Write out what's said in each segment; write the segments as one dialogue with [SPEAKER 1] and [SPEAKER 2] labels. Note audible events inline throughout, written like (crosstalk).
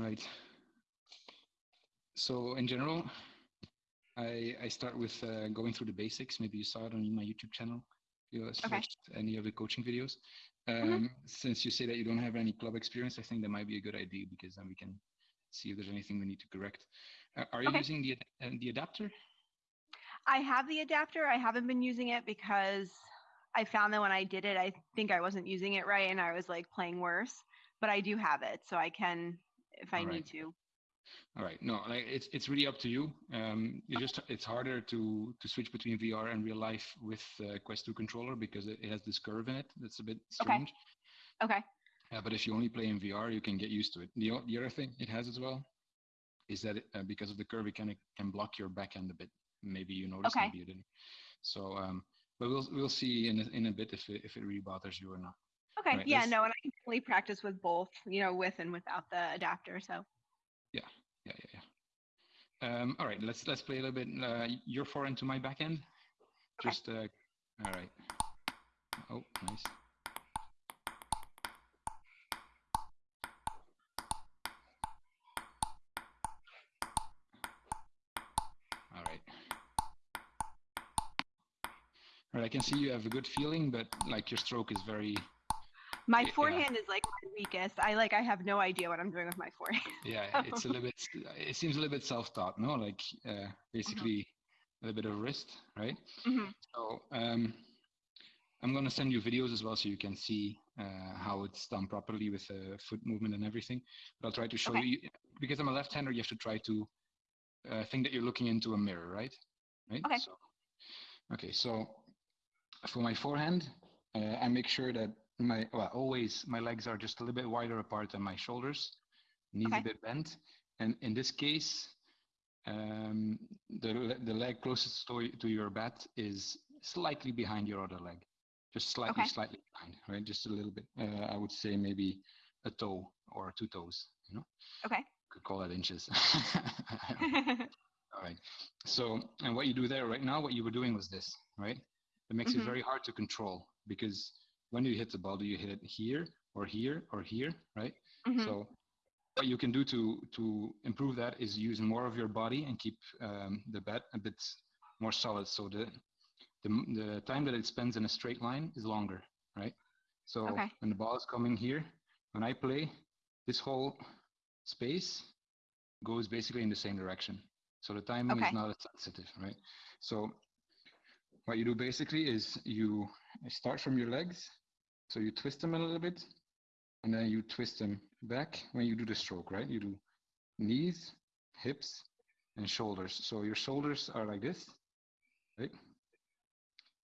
[SPEAKER 1] right. So in general, I, I start with uh, going through the basics. Maybe you saw it on my YouTube channel. You okay. watched any of the coaching videos. Mm-hmm. Um, mm -hmm. Since you say that you don't have any club experience, I think that might be a good idea because then we can see if there's anything we need to correct. Uh, are you okay. using the uh, the adapter?
[SPEAKER 2] I have the adapter. I haven't been using it because I found that when I did it, I think I wasn't using it right, and I was like playing worse. But I do have it, so I can if I right. need to.
[SPEAKER 1] All right. No, like it's it's really up to you. Um, you just it's harder to to switch between VR and real life with uh, Quest 2 controller because it, it, has this curve in it. That's a bit strange.
[SPEAKER 2] Okay. Okay.
[SPEAKER 1] Uh, but if you only play in VR, you can get used to it. The the other thing it has as well is that it, uh, because of the curve, it kind of can block your backhand a bit. Maybe you noticed, okay. maybe you didn't. So, um, but we'll we'll see in a, in a bit if it, if it really bothers you or not.
[SPEAKER 2] Okay. Right, yeah. No, and I can definitely practice with both. You know, with and without the adapter. So.
[SPEAKER 1] Yeah yeah, yeah, yeah. Um, all right, let's let's play a little bit. Uh, your forehand to my backhand. Okay. Just uh, all right. Oh, nice. All right. All right, I can see you have a good feeling, but like your stroke is very
[SPEAKER 2] my forehand yeah. is like my weakest. I like I have no idea what I'm doing with my forehand.
[SPEAKER 1] yeah, (laughs) it's a little bit. It seems a little bit self-taught, no? Like uh, basically mm-hmm. a little bit of wrist, right? Mm-hmm. So um, I'm gonna send you videos as well, so you can see uh, how it's done properly with uh, foot movement and everything. But I'll try to show okay. you because I'm a left-hander. You have to try to uh, think that you're looking into a mirror, right? Right.
[SPEAKER 2] Okay.
[SPEAKER 1] So, okay. So for my forehand, uh, I make sure that my well always my legs are just a little bit wider apart than my shoulders knees okay. a bit bent. And in this case um, the the leg closest to, to your bat is slightly behind your other leg just slightly okay. slightly behind right? Just a little bit uh, i would say maybe a toe or two toes you know?
[SPEAKER 2] Okay.
[SPEAKER 1] Could call that inches. (laughs) All right so and what you do there right now what you were doing was this right? It makes mm-hmm. it very hard to control because when you hit the ball, do you hit it here or here or here, right? Mm-hmm. So what you can do to to improve that is use more of your body and keep um, the bat a bit more solid. So the, the the time that it spends in a straight line is longer, right? So okay. when the ball is coming here, when I play, this whole space goes basically in the same direction. So the timing okay. is not as sensitive, right? So what you do basically is you start from your legs so you twist them a little bit and then you twist them back when you do the stroke, right? You do knees, hips, and shoulders. So your shoulders are like this, right?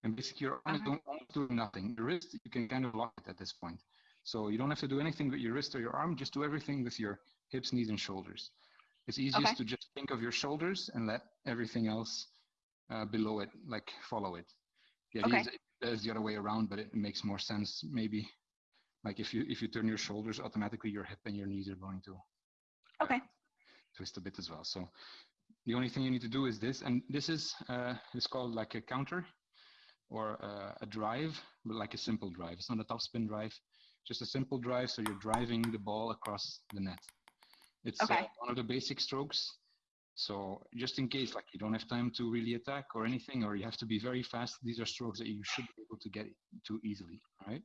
[SPEAKER 1] And basically your arms uh-huh. don't do nothing. Your wrist, you can kind of lock it at this point. So you don't have to do anything with your wrist or your arm, just do everything with your hips, knees, and shoulders. It's easiest okay. to just think of your shoulders and let everything else uh, below it, like follow it. The idea okay. is is the other way around, but it makes more sense maybe. Like if you if you turn your shoulders, automatically your hip and your knees are going to
[SPEAKER 2] okay
[SPEAKER 1] twist a bit as well. So the only thing you need to do is this, and this is uh, it's called like a counter or uh, a drive, but like a simple drive. It's not a topspin drive, just a simple drive. So you're driving the ball across the net. It's uh, okay. uh, one of the basic strokes. So just in case, like you don't have time to really attack or anything, or you have to be very fast, these are strokes that you should be able to get to easily, right?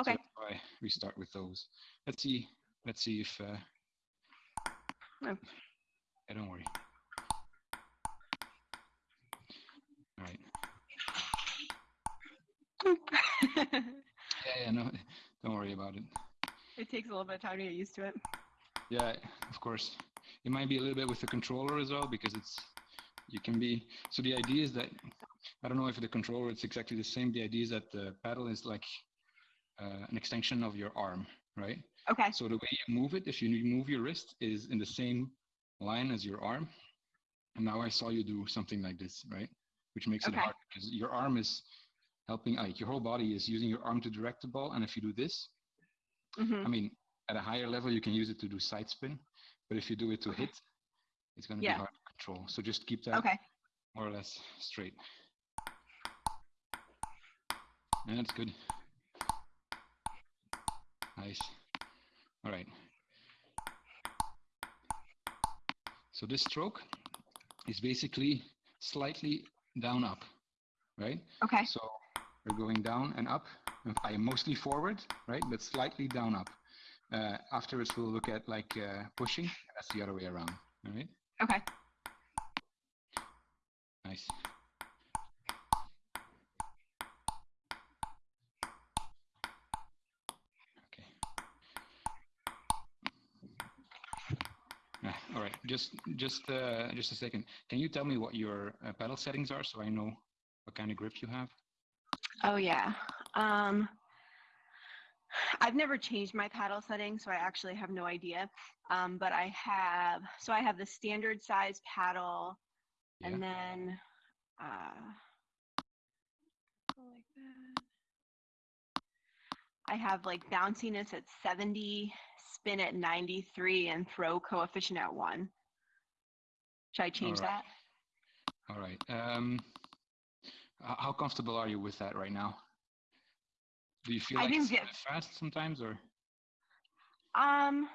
[SPEAKER 2] Okay. So
[SPEAKER 1] why we start with those. Let's see. Let's see if. Uh, oh. Yeah, don't worry. All right. yeah, yeah, no, don't worry about it.
[SPEAKER 2] It takes a little bit of time to get used to it.
[SPEAKER 1] Yeah, of course. It might be a little bit with the controller as well because it's you can be so the idea is that I don't know if the controller it's exactly the same. The idea is that the paddle is like uh, an extension of your arm, right?
[SPEAKER 2] Okay.
[SPEAKER 1] So the way you move it, if you move your wrist, is in the same line as your arm. And now I saw you do something like this, right? Which makes okay. it hard because your arm is helping, like your whole body is using your arm to direct the ball. And if you do this, mm-hmm. I mean, at a higher level, you can use it to do side spin. But if you do it to hit, it's going to yeah. be hard to control. So just keep that
[SPEAKER 2] okay.
[SPEAKER 1] more or less straight. And that's good. Nice. All right. So this stroke is basically slightly down up, right?
[SPEAKER 2] Okay.
[SPEAKER 1] So we're going down and up. I am mostly forward, right? But slightly down up. Uh, afterwards, we'll look at like uh, pushing. That's the other way around, all right?
[SPEAKER 2] Okay.
[SPEAKER 1] Nice. Okay. Ah, all right, just just uh, just a second. Can you tell me what your uh, paddle settings are so I know what kind of grip you have?
[SPEAKER 2] Oh yeah. Um, I've never changed my paddle setting, so I actually have no idea. Um, but I have, so I have the standard size paddle,
[SPEAKER 1] Yeah.
[SPEAKER 2] and then uh, like that. I have like bounciness at 70, spin at 93, and throw coefficient at one. Should I change
[SPEAKER 1] right.
[SPEAKER 2] that?
[SPEAKER 1] All right. Um, how comfortable are you with that right now? Do you feel
[SPEAKER 2] I
[SPEAKER 1] like it's bit fast sometimes, or
[SPEAKER 2] Um,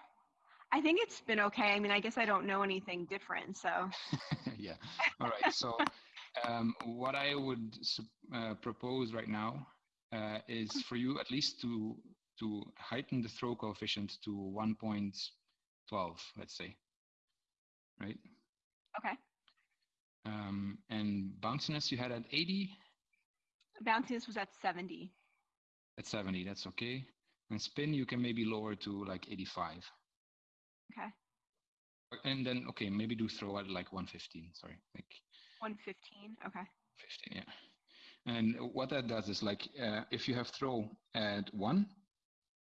[SPEAKER 2] I think it's been okay. I mean, I guess I don't know anything different, so (laughs)
[SPEAKER 1] yeah? All right. So, um, what I would uh, propose right now uh, is for you at least to to heighten the throw coefficient to 1.12, let's say. Right.
[SPEAKER 2] okay.
[SPEAKER 1] Um, and bounciness you had at 80,
[SPEAKER 2] Bounciness was at 70.
[SPEAKER 1] At 70. That's okay. And spin you can maybe lower to like 85.
[SPEAKER 2] Okay.
[SPEAKER 1] And then okay, maybe do throw at like 115. Sorry, like
[SPEAKER 2] 115. Okay.
[SPEAKER 1] 15. Yeah. And what that does is like uh, if you have throw at one,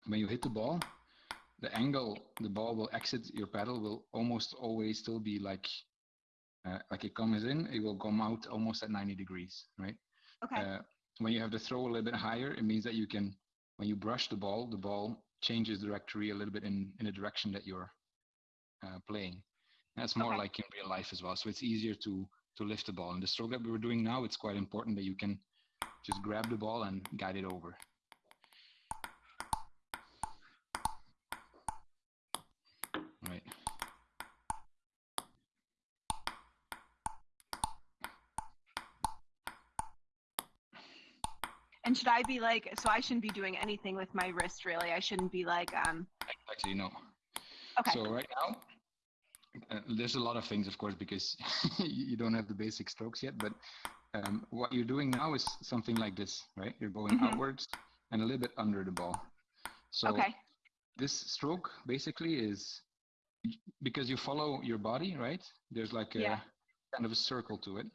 [SPEAKER 1] when you hit the ball, the angle the ball will exit your paddle will almost always still be like uh, like it comes in, it will come out almost at 90 degrees, right?
[SPEAKER 2] Okay.
[SPEAKER 1] Uh, when you have the throw a little bit higher, it means that you can, when you brush the ball, the ball changes the trajectory a little bit in, in the direction that you're uh, playing. That's more
[SPEAKER 2] Okay.
[SPEAKER 1] like in real life as well. So it's easier to to lift the ball. And the stroke that we were doing now, it's quite important that you can just grab the ball and guide it over.
[SPEAKER 2] And should I be like, so I shouldn't be doing anything with my wrist really. I shouldn't be like, um,
[SPEAKER 1] Actually, no.
[SPEAKER 2] okay.
[SPEAKER 1] So right now, uh, there's a lot of things, of course, because (laughs) you don't have the basic strokes yet. But um, what you're doing now is something like this, right? You're going
[SPEAKER 2] Mhm.
[SPEAKER 1] outwards and a little bit under the ball. So
[SPEAKER 2] okay.
[SPEAKER 1] this stroke basically is because you follow your body, right? There's like a
[SPEAKER 2] Yeah.
[SPEAKER 1] kind of a circle to it.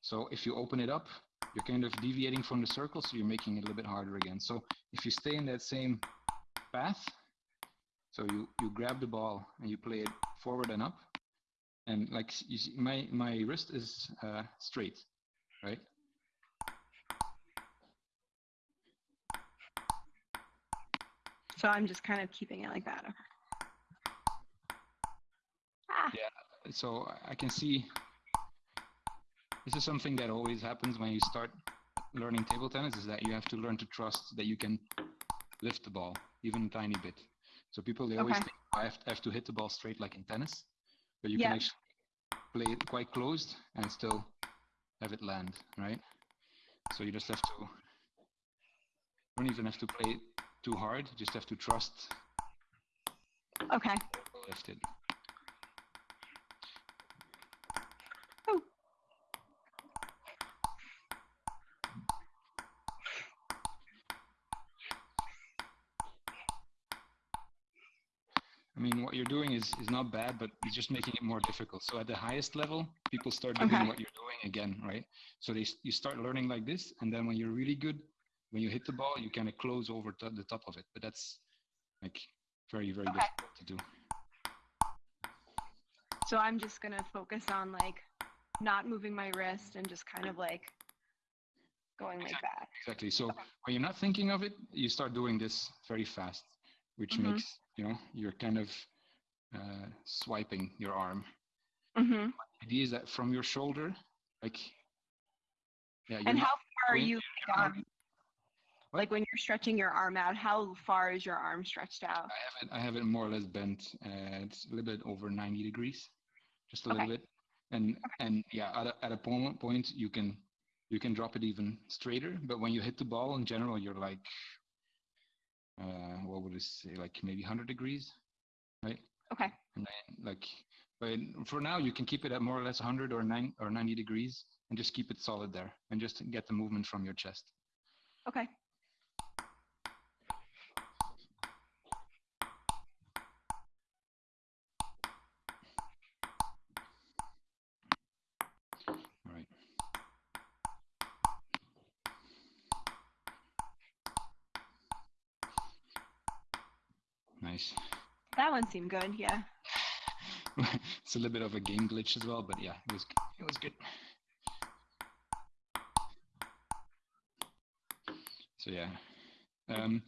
[SPEAKER 1] So if you open it up, you're kind of deviating from the circle, so you're making it a little bit harder again. So if you stay in that same path, so you you grab the ball and you play it forward and up, and like you see, my my wrist is uh, straight, right?
[SPEAKER 2] So I'm just kind of keeping it like that. Ah,
[SPEAKER 1] so I- I can see this is something that always happens when you start learning table tennis is that you have to learn to trust that you can lift the ball even a tiny bit. So people they always
[SPEAKER 2] Okay.
[SPEAKER 1] think oh, I have to, have to hit the ball straight like in tennis, but you
[SPEAKER 2] Yeah.
[SPEAKER 1] can actually play it quite closed and still have it land, right? So you just have to you don't even have to play it too hard, you just have to trust
[SPEAKER 2] okay.
[SPEAKER 1] lift it.
[SPEAKER 2] Oh.
[SPEAKER 1] I mean, what you're doing is, is not bad, but it's just making it more difficult. So at the highest level, people start doing
[SPEAKER 2] Okay.
[SPEAKER 1] what you're doing again, right? So they, you start learning like this, and then when you're really good, when you hit the ball, you kind of close over to the top of it. But that's like very, very
[SPEAKER 2] Okay.
[SPEAKER 1] difficult to do.
[SPEAKER 2] So I'm just gonna focus on like not moving my wrist and just kind of like going like that.
[SPEAKER 1] Exactly. So when you're not thinking of it, you start doing this very fast, which
[SPEAKER 2] Mhm.
[SPEAKER 1] makes, you know, you're kind of uh, swiping your arm.
[SPEAKER 2] hmm
[SPEAKER 1] idea is that from your shoulder, like, yeah,
[SPEAKER 2] And how far are you like, like when you're stretching your arm out? How far is your arm stretched out?
[SPEAKER 1] I have it. I have it more or less bent. Uh, it's a little bit over 90 degrees. just a okay. little bit, and okay. and yeah, at a, at a point point you can you can drop it even straighter. But when you hit the ball, in general, you're like, uh, what would it say, like maybe 100 degrees, right?
[SPEAKER 2] Okay.
[SPEAKER 1] And then like, but for now, you can keep it at more or less 100 or 9 or 90 degrees, and just keep it solid there, and just get the movement from your chest.
[SPEAKER 2] Okay.
[SPEAKER 1] Nice.
[SPEAKER 2] That one seemed good, yeah. (laughs)
[SPEAKER 1] it's a little bit of a game glitch as well, but yeah, it was it was good. So yeah, um,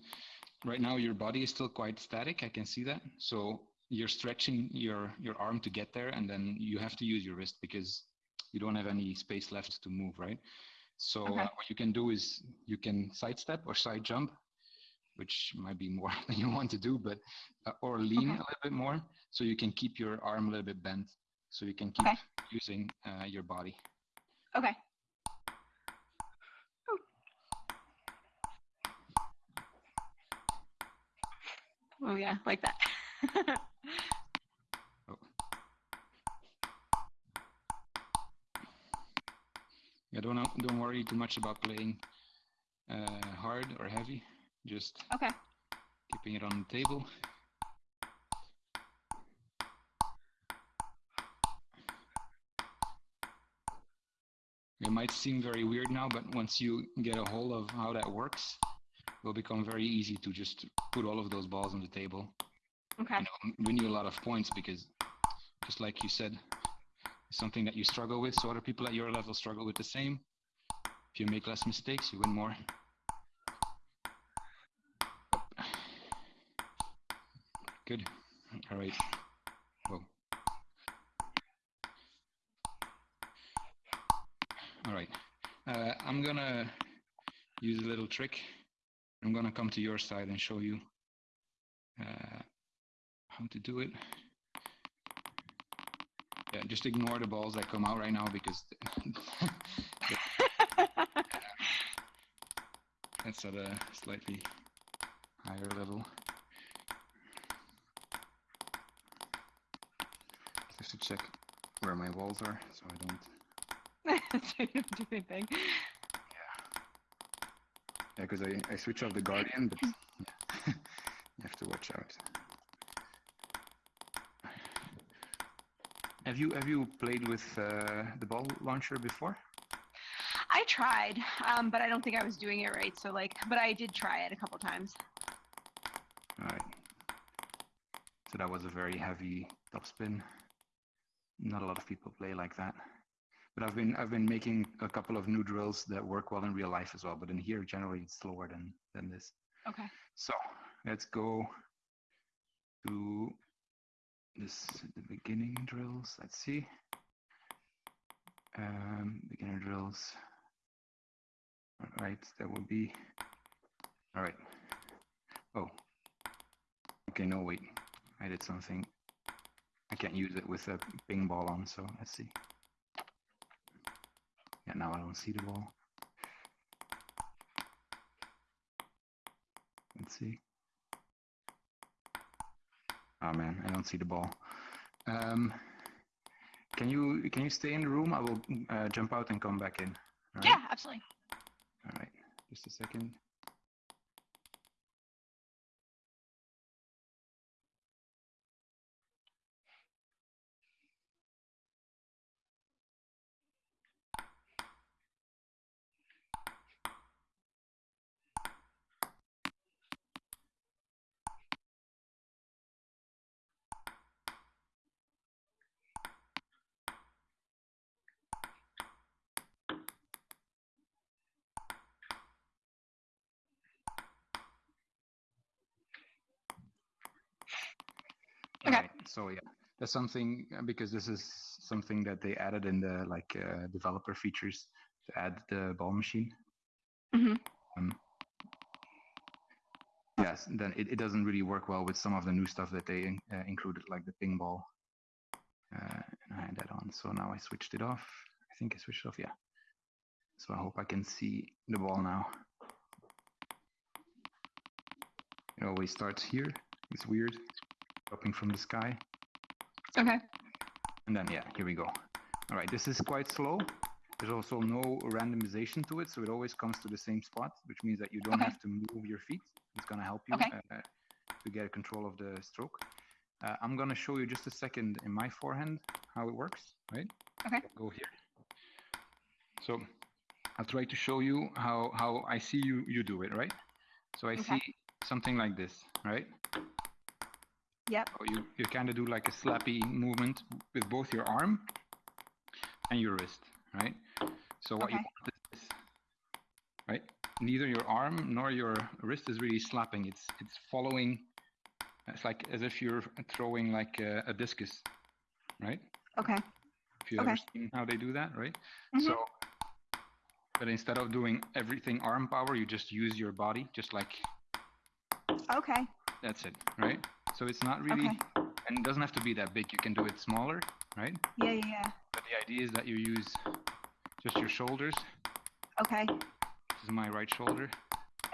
[SPEAKER 1] right now your body is still quite static. I can see that. So you're stretching your your arm to get there, and then you have to use your wrist because you don't have any space left to move, right? So okay. uh, what you can do is you can sidestep or side jump which might be more (laughs) than you want to do, but uh, or lean okay. a little bit more so you can keep your arm a little bit bent so you can keep okay. using uh, your body.
[SPEAKER 2] Okay. Oh yeah, like that. (laughs) oh.
[SPEAKER 1] Yeah, don't don't worry too much about playing uh, hard or heavy. Just
[SPEAKER 2] okay.
[SPEAKER 1] keeping it on the table. It might seem very weird now, but once you get a hold of how that works, it will become very easy to just put all of those balls on the table.
[SPEAKER 2] Okay.
[SPEAKER 1] Win you a lot of points because, just like you said, it's something that you struggle with. So other people at your level struggle with the same. If you make less mistakes, you win more. Good. All right. Whoa. All right. Uh, I'm gonna use a little trick. I'm gonna come to your side and show you uh, how to do it. Yeah, just ignore the balls that come out right now because (laughs) (laughs) that's at a slightly higher level. To check where my walls are so I
[SPEAKER 2] don't. (laughs) so you don't do anything.
[SPEAKER 1] Yeah. Yeah, because I, I switch off the Guardian, but yeah. (laughs) you have to watch out. Have you have you played with uh, the ball launcher before?
[SPEAKER 2] I tried, um, but I don't think I was doing it right. So like, but I did try it a couple times.
[SPEAKER 1] All right. So that was a very heavy topspin not a lot of people play like that. But I've been I've been making a couple of new drills that work well in real life as well. But in here, generally, it's slower than than this.
[SPEAKER 2] Okay.
[SPEAKER 1] So let's go to this the beginning drills. Let's see. Um, beginner drills. All right, that will be. All right. Oh. Okay, no, wait. I did something I can't use it with a ping ball on, so let's see. Yeah, now I don't see the ball. Let's see. Oh man, I don't see the ball. Um, can you can you stay in the room? I will uh, jump out and come back in.
[SPEAKER 2] Right? Yeah, absolutely.
[SPEAKER 1] All right, just a second. So yeah, that's something uh, because this is something that they added in the like uh, developer features to add the ball machine.
[SPEAKER 2] Mm-hmm.
[SPEAKER 1] Um, yes, then it, it doesn't really work well with some of the new stuff that they uh, included, like the ping ball. Uh, I had that on, so now I switched it off. I think I switched off, yeah. So I hope I can see the ball now. It always starts here. It's weird, dropping from the sky.
[SPEAKER 2] Okay.
[SPEAKER 1] And then, yeah, here we go. All right, this is quite slow. There's also no randomization to it, so it always comes to the same spot, which means that you don't
[SPEAKER 2] Okay.
[SPEAKER 1] have to move your feet. It's gonna help you
[SPEAKER 2] Okay.
[SPEAKER 1] uh, to get control of the stroke. Uh, I'm gonna show you just a second in my forehand how it works, right?
[SPEAKER 2] Okay.
[SPEAKER 1] Go here. So I'll try to show you how, how I see you, you do it, right? So I
[SPEAKER 2] Okay.
[SPEAKER 1] see something like this, right?
[SPEAKER 2] Yep.
[SPEAKER 1] So you, you kind of do like a slappy movement with both your arm and your wrist, right? So what you
[SPEAKER 2] Okay.
[SPEAKER 1] want is right? Neither your arm nor your wrist is really slapping. It's it's following. It's like as if you're throwing like a, a discus, right?
[SPEAKER 2] Okay.
[SPEAKER 1] If you ever seen how they do that, right?
[SPEAKER 2] Mhm.
[SPEAKER 1] So, but instead of doing everything arm power, you just use your body, just like
[SPEAKER 2] Okay.
[SPEAKER 1] that's it, right? So it's not really,
[SPEAKER 2] Okay.
[SPEAKER 1] and it doesn't have to be that big. You can do it smaller, right?
[SPEAKER 2] Yeah, yeah, yeah.
[SPEAKER 1] But the idea is that you use just your shoulders.
[SPEAKER 2] Okay.
[SPEAKER 1] This is my right shoulder.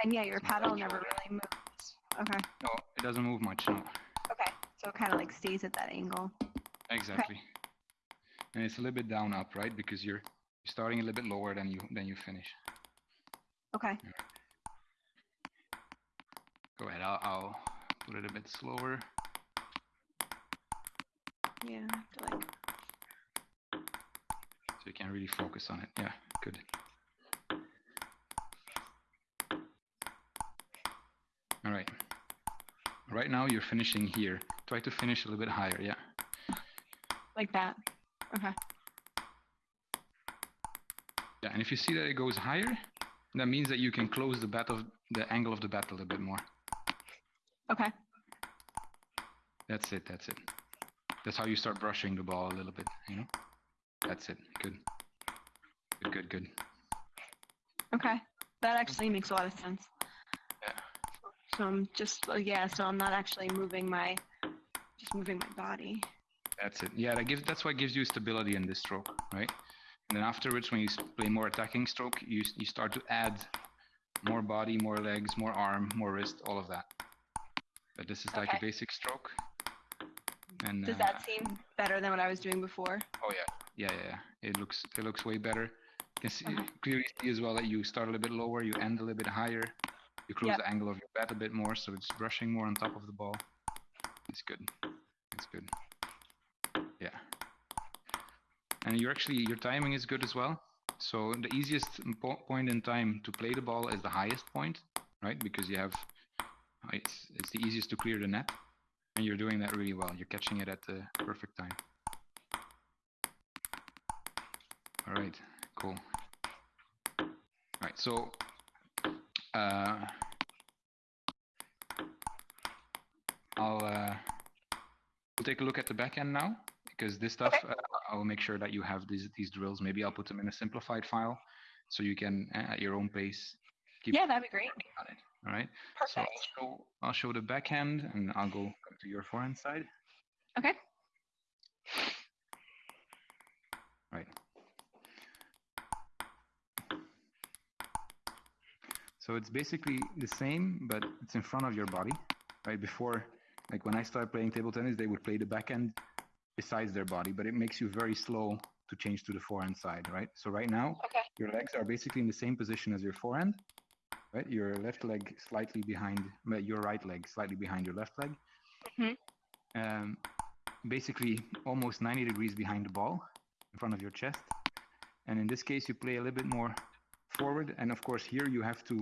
[SPEAKER 2] And yeah, your paddle never
[SPEAKER 1] shoulder.
[SPEAKER 2] really moves. Okay.
[SPEAKER 1] No, it doesn't move much. No,
[SPEAKER 2] Okay. So it kind of like stays at that angle.
[SPEAKER 1] exactly. And it's a little bit down up, right? Because you're you're starting a little bit lower than you than you finish.
[SPEAKER 2] Okay.
[SPEAKER 1] Go ahead. I'll, I'll put it a bit slower.
[SPEAKER 2] Yeah. I have to like.
[SPEAKER 1] so you can really focus on it. Yeah, good. All right. Right now you're finishing here. Try to finish a little bit higher. Yeah.
[SPEAKER 2] Like that. Okay.
[SPEAKER 1] Yeah, and if you see that it goes higher, that means that you can close the bat of the angle of the bat a little bit more.
[SPEAKER 2] Okay.
[SPEAKER 1] That's it. That's it. That's how you start brushing the ball a little bit. You know. That's it. Good. Good. Good. Good.
[SPEAKER 2] Okay. That actually makes a lot of sense.
[SPEAKER 1] Yeah.
[SPEAKER 2] So I'm just, uh, yeah, so I'm not actually moving my, just moving my body.
[SPEAKER 1] That's it. Yeah, that gives. That's what gives you stability in this stroke, right? And then afterwards, when you play more attacking stroke, you you start to add more body, more legs, more arm, more wrist, all of that. But this is like a basic stroke. And
[SPEAKER 2] Does
[SPEAKER 1] uh,
[SPEAKER 2] that seem better than what I was doing before?
[SPEAKER 1] Oh yeah, yeah, yeah. yeah. It looks it looks way better. You can see,
[SPEAKER 2] Uh-huh.
[SPEAKER 1] clearly see as well that you start a little bit lower, you end a little bit higher, you close
[SPEAKER 2] Yep.
[SPEAKER 1] the angle of your bat a bit more, so it's brushing more on top of the ball. It's good. It's good. Yeah. And you're actually your timing is good as well. So the easiest po- point in time to play the ball is the highest point, right? Because you have it's it's the easiest to clear the net, and you're doing that really well. You're catching it at the perfect time. All right, cool. All right, so uh, I'll uh, we'll take a look at the backhand now because this stuff uh, I'll make sure that you have these these drills. Maybe I'll put them in a simplified file so you can uh, at your own pace keep
[SPEAKER 2] Yeah, that'd be great.
[SPEAKER 1] All right. So I'll show I'll show the backhand and I'll go to your forehand side.
[SPEAKER 2] Okay.
[SPEAKER 1] Right. So it's basically the same, but it's in front of your body, right? Before, like when I started playing table tennis, they would play the backhand besides their body, but it makes you very slow to change to the forehand side, right? So right now,
[SPEAKER 2] Okay.
[SPEAKER 1] your legs are basically in the same position as your forehand, right? Your left leg slightly behind, your right leg slightly behind your left leg.
[SPEAKER 2] Mhm.
[SPEAKER 1] Um, basically, almost 90 degrees behind the ball in front of your chest. And in this case, you play a little bit more forward. And of course, here you have to,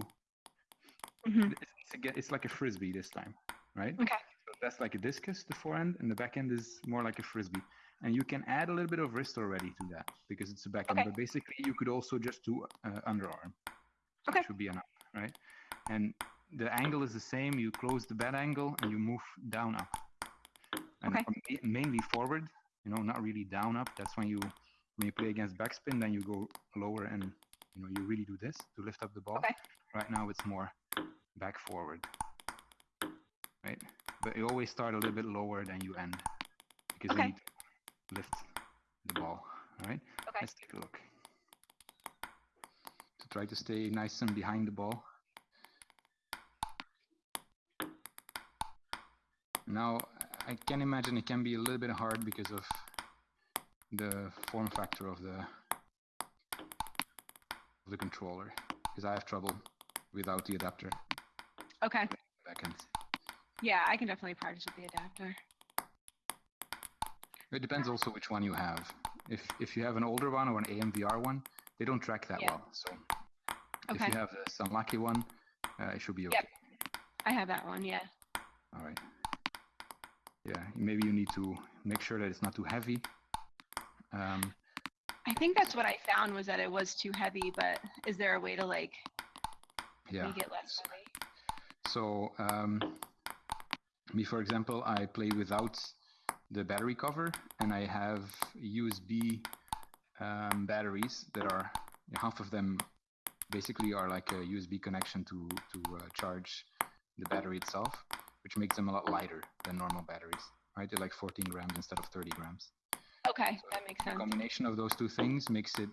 [SPEAKER 2] hmm
[SPEAKER 1] it's, it's like a frisbee this time, right?
[SPEAKER 2] Okay.
[SPEAKER 1] So that's like a discus, the forehand, and the backhand is more like a frisbee. And you can add a little bit of wrist already to that because it's a backhand.
[SPEAKER 2] Okay.
[SPEAKER 1] But basically, you could also just do uh, underarm.
[SPEAKER 2] Okay.
[SPEAKER 1] Should be enough, right? And the angle is the same. You close the bad angle and you move down up. And
[SPEAKER 2] Okay.
[SPEAKER 1] mainly forward, you know, not really down up. That's when you when you play against backspin, then you go lower and you know you really do this to lift up the ball.
[SPEAKER 2] Okay.
[SPEAKER 1] Right now it's more back forward. Right? But you always start a little bit lower than you end. Because
[SPEAKER 2] Okay.
[SPEAKER 1] you need to lift the ball. All right.
[SPEAKER 2] Okay.
[SPEAKER 1] Let's take a look. Try to stay nice and behind the ball. Now, I can imagine it can be a little bit hard because of the form factor of the of the controller because I have trouble without the adapter
[SPEAKER 2] Okay.
[SPEAKER 1] backhand.
[SPEAKER 2] Yeah, I can definitely practice with the adapter.
[SPEAKER 1] It depends also which one you have. If if you have an older one or an AMVR one, they don't track that
[SPEAKER 2] Yeah.
[SPEAKER 1] well. So if you have the unlucky one, uh, it should be okay.
[SPEAKER 2] Yep. I have that one. Yeah.
[SPEAKER 1] All right. Yeah, maybe you need to make sure that it's not too heavy. Um,
[SPEAKER 2] I think that's what I found was that it was too heavy. But is there a way to like
[SPEAKER 1] yeah.
[SPEAKER 2] make it less heavy?
[SPEAKER 1] So um, me, for example, I play without the battery cover, and I have USB um, batteries that are half of them basically are like a USB connection to to uh, charge the battery itself, which makes them a lot lighter than normal batteries. Right, they're like 14 grams instead of 30 grams.
[SPEAKER 2] Okay, that makes
[SPEAKER 1] The
[SPEAKER 2] sense.
[SPEAKER 1] combination of those two things makes it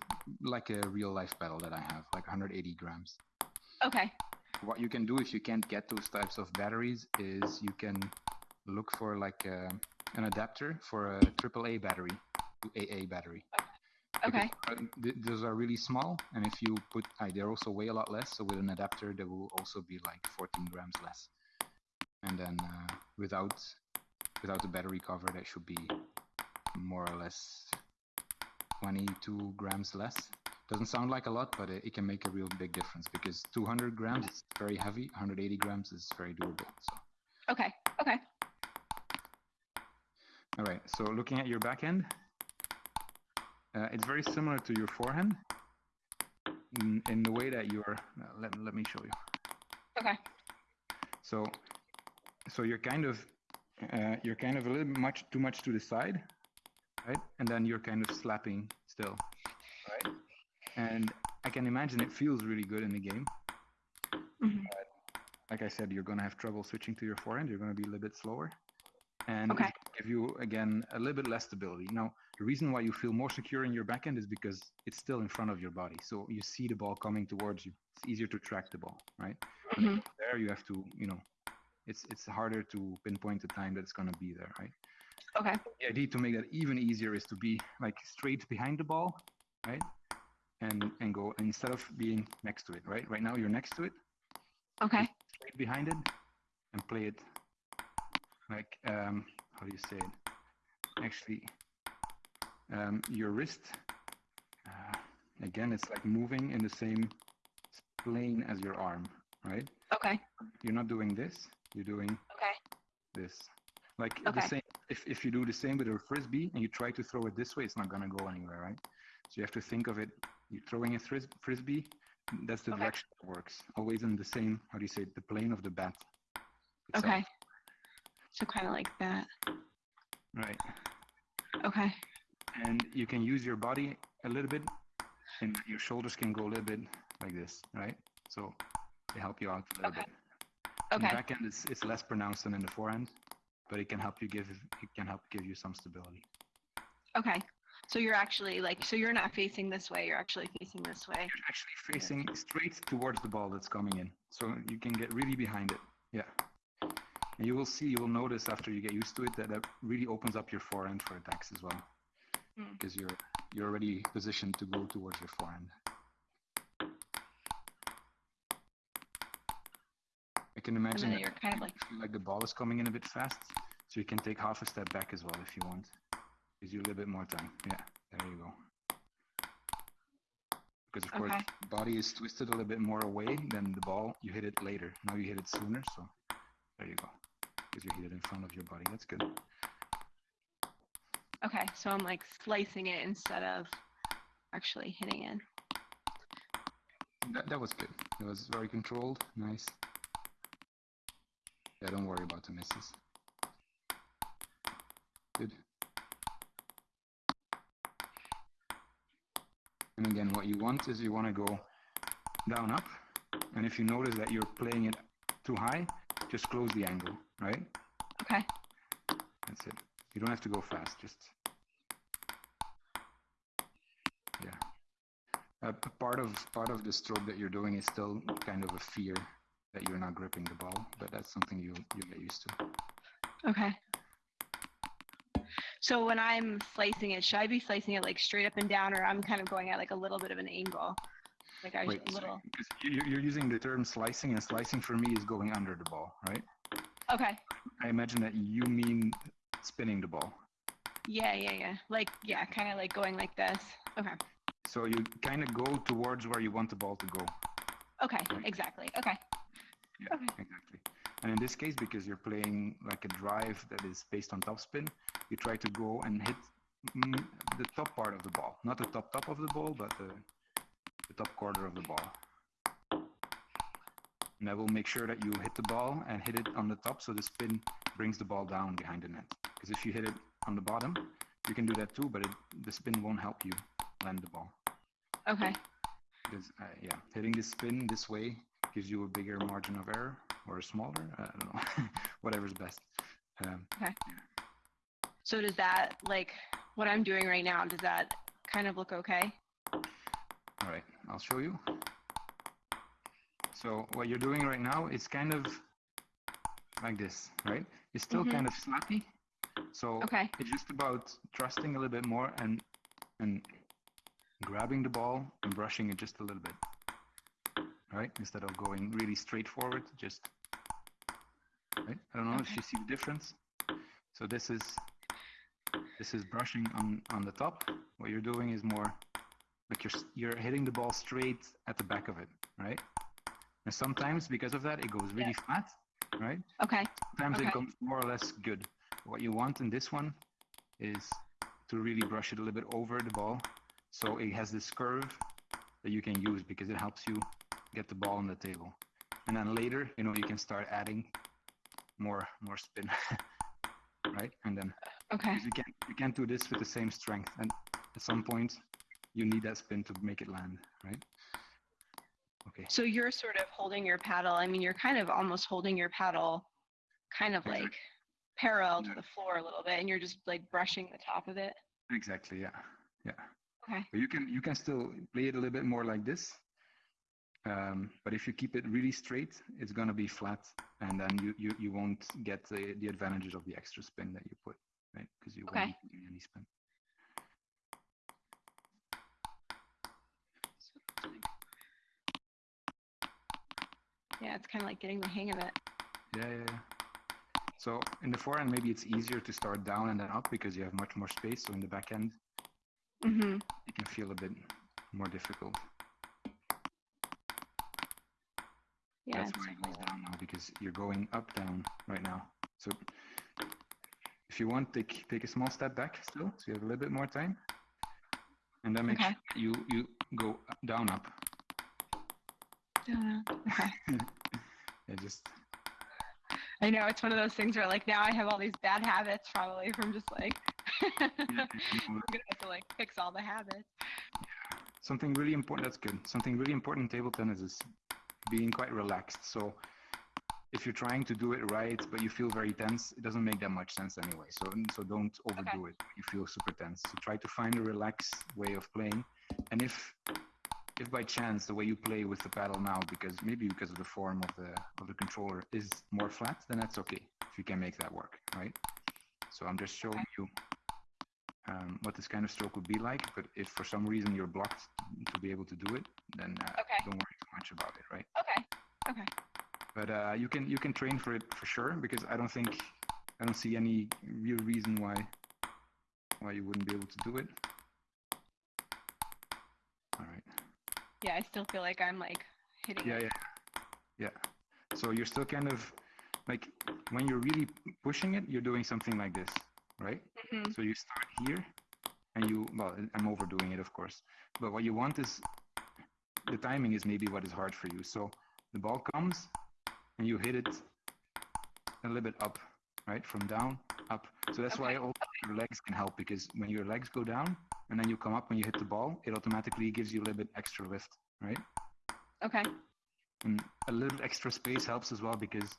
[SPEAKER 1] like a real life paddle that I have, like 180 grams.
[SPEAKER 2] Okay.
[SPEAKER 1] What you can do if you can't get those types of batteries is you can look for like a, an adapter for a AAA battery to AA battery.
[SPEAKER 2] Okay.
[SPEAKER 1] Because, those are really small, and if you put, uh, they also weigh a lot less. So with an adapter, they will also be like 14 grams less. And then uh, without without the battery cover, that should be more or less 22 grams less. Doesn't sound like a lot, but it, it can make a real big difference because 200 grams is very heavy, 180 grams is very doable. So,
[SPEAKER 2] Okay. Okay.
[SPEAKER 1] all right. So looking at your backhand, uh, it's very similar to your forehand in, in the way that you're. Uh, let, let me show you.
[SPEAKER 2] Okay.
[SPEAKER 1] So, so you're kind of, uh, you're kind of a little much too much to the side, right? And then you're kind of slapping still, right? And I can imagine it feels really good in the game.
[SPEAKER 2] Mhm.
[SPEAKER 1] Like I said, you're gonna have trouble switching to your forehand. You're gonna be a little bit slower, and
[SPEAKER 2] Okay.
[SPEAKER 1] Give you again a little bit less stability. Now, the reason why you feel more secure in your backhand is because it's still in front of your body, so you see the ball coming towards you. It's easier to track the ball, right?
[SPEAKER 2] Mhm.
[SPEAKER 1] there, you have to, you know, it's it's harder to pinpoint the time that it's gonna be there, right?
[SPEAKER 2] Okay.
[SPEAKER 1] the idea to make that even easier is to be like straight behind the ball, right? And and go instead of being next to it, right? Right now you're next to it,
[SPEAKER 2] Okay.
[SPEAKER 1] straight behind it, and play it like um, how do you say it? Actually, um, your wrist. Uh, again, it's like moving in the same plane as your arm, right?
[SPEAKER 2] Okay.
[SPEAKER 1] You're not doing this. You're doing
[SPEAKER 2] Okay.
[SPEAKER 1] this. Like the
[SPEAKER 2] Okay.
[SPEAKER 1] same. If if you do the same with a frisbee and you try to throw it this way, it's not gonna go anywhere, right? So you have to think of it. You're throwing a fris- frisbee. That's the
[SPEAKER 2] Okay.
[SPEAKER 1] direction it works. Always in the same. How do you say it? The plane of the bat. itself,
[SPEAKER 2] Okay. So kind of like that.
[SPEAKER 1] Right.
[SPEAKER 2] Okay.
[SPEAKER 1] And you can use your body a little bit, and your shoulders can go a little bit like this, right? So they help you out a little
[SPEAKER 2] Okay.
[SPEAKER 1] bit. In the
[SPEAKER 2] Okay.
[SPEAKER 1] backhand, it's, it's less pronounced than in the forehand, but it can help you give it can help give you some stability.
[SPEAKER 2] Okay. So you're actually like, so you're not facing this way. You're actually facing this way.
[SPEAKER 1] You're actually facing straight towards the ball that's coming in, so you can get really behind it. Yeah. And you will see, you will notice after you get used to it that that really opens up your forehand for attacks as well,
[SPEAKER 2] Hmm.
[SPEAKER 1] because you're you're already positioned to go towards your forehand. I can imagine that
[SPEAKER 2] you're kind of like,
[SPEAKER 1] like the ball is coming in a bit fast, so you can take half a step back as well if you want. Gives you a little bit more time. Yeah, there you go. Because of course,
[SPEAKER 2] Okay.
[SPEAKER 1] the body is twisted a little bit more away than the ball. You hit it later. Now you hit it sooner, so there you go. Because you hit it in front of your body. That's good.
[SPEAKER 2] okay. So I'm like slicing it instead of actually hitting it.
[SPEAKER 1] That, that was good. It was very controlled. Nice. Yeah, don't worry about the misses. Good. And again, what you want is you want to go down up. And if you notice that you're playing it too high, just close the angle, right?
[SPEAKER 2] Okay.
[SPEAKER 1] That's it. You don't have to go fast. Just yeah. Uh, part of part of the stroke that you're doing is still kind of a fear that you're not gripping the ball, but that's something you you get used to.
[SPEAKER 2] Okay. So when I'm slicing it, should I be slicing it like straight up and down, or I'm kind of going at like a little bit of an angle? Like I
[SPEAKER 1] Wait,
[SPEAKER 2] little.
[SPEAKER 1] You're, you're using the term slicing, and slicing for me is going under the ball, right?
[SPEAKER 2] Okay.
[SPEAKER 1] I imagine that you mean spinning the ball.
[SPEAKER 2] Yeah, yeah, yeah. Like yeah, kind of like going like this. Okay.
[SPEAKER 1] So you kind of go towards where you want the ball to go.
[SPEAKER 2] Okay, right? exactly. Okay.
[SPEAKER 1] Yeah, okay. exactly. And in this case, because you're playing like a drive that is based on topspin, you try to go and hit mm, the top part of the ball, not the top top of the ball, but the, the top quarter of the ball. And that will make sure that you hit the ball and hit it on the top, so the spin brings the ball down behind the net. Because if you hit it on the bottom, you can do that too, but it, the spin won't help you land the ball.
[SPEAKER 2] Okay.
[SPEAKER 1] Because uh, yeah, hitting the spin this way gives you a bigger margin of error or a smaller. I don't know, (laughs) whatever's best.
[SPEAKER 2] Um, okay. So does that like what I'm doing right now? Does that kind of look okay?
[SPEAKER 1] All right, I'll show you. So what you're doing right now is kind of like this, right? It's still mm -hmm. kind of slappy. So
[SPEAKER 2] okay.
[SPEAKER 1] it's just about trusting a little bit more and and grabbing the ball and brushing it just a little bit right? Instead of going really straight forward, just, right? I don't know okay. if you see the difference. So this is, this is brushing on, on the top. What you're doing is more, like you're, you're hitting the ball straight at the back of it, right? And sometimes because of that, it goes really yeah. flat, right?
[SPEAKER 2] Okay.
[SPEAKER 1] Sometimes
[SPEAKER 2] okay.
[SPEAKER 1] it comes more or less good. What you want in this one is to really brush it a little bit over the ball so it has this curve that you can use because it helps you get the ball on the table. And then later, you know, you can start adding more more spin, (laughs) right? And then
[SPEAKER 2] okay,
[SPEAKER 1] you can't you can't do this with the same strength. And at some point, you need that spin to make it land, right? Okay.
[SPEAKER 2] So you're sort of holding your paddle. I mean, you're kind of almost holding your paddle, kind of like parallel to the floor a little bit, and you're just like brushing the top of it.
[SPEAKER 1] Exactly. Yeah. Yeah.
[SPEAKER 2] Okay.
[SPEAKER 1] But you can you can still play it a little bit more like this, um, but if you keep it really straight, it's going to be flat, and then you, you, you won't get the, the advantages of the extra spin that you put, right? Because you
[SPEAKER 2] okay.
[SPEAKER 1] won't get any spin.
[SPEAKER 2] Yeah, it's kind of like getting the hang of it.
[SPEAKER 1] Yeah, yeah, yeah. So in the forehand, maybe it's easier to start down and then up because you have much more space. So in the backhand,
[SPEAKER 2] mm -hmm.
[SPEAKER 1] it can feel a bit more difficult.
[SPEAKER 2] Yeah,
[SPEAKER 1] That's why it goes down now because you're going up down right now. So if you want, take take a small step back still, so you have a little bit more time, and then make
[SPEAKER 2] okay.
[SPEAKER 1] sure you you go down up. Yeah, (laughs) (laughs) just.
[SPEAKER 2] I know it's one of those things where like now I have all these bad habits probably from just like mm-hmm, (laughs) mm-hmm. I'm gonna have to like fix all the habits.
[SPEAKER 1] Something really important. That's good. Something really important in table tennis is being quite relaxed. So if you're trying to do it right, but you feel very tense, it doesn't make that much sense anyway. So so don't overdo okay. it. You feel super tense. So try to find a relaxed way of playing. And if if by chance the way you play with the paddle now, because maybe because of the form of the of the controller is more flat, then that's okay. If you can make that work, right? So I'm just showing you um, what this kind of stroke would be like. But if for some reason you're blocked to be able to do it, then uh,
[SPEAKER 2] okay.
[SPEAKER 1] don't worry too much about it, right?
[SPEAKER 2] Okay. Okay.
[SPEAKER 1] But uh, you can you can train for it for sure because I don't think I don't see any real reason why why you wouldn't be able to do it. All right.
[SPEAKER 2] Yeah, I still feel like I'm like hitting.
[SPEAKER 1] Yeah,
[SPEAKER 2] it.
[SPEAKER 1] yeah, yeah. So you're still kind of like when you're really pushing it, you're doing something like this, right?
[SPEAKER 2] Mm -hmm.
[SPEAKER 1] So you start here, and you well, I'm overdoing it, of course. But what you want is the timing is maybe what is hard for you. So the ball comes and you hit it a little bit up, right? From down, up. So that's
[SPEAKER 2] okay.
[SPEAKER 1] why all your legs can help because when your legs go down and then you come up when you hit the ball, it automatically gives you a little bit extra lift, right?
[SPEAKER 2] Okay.
[SPEAKER 1] And a little extra space helps as well because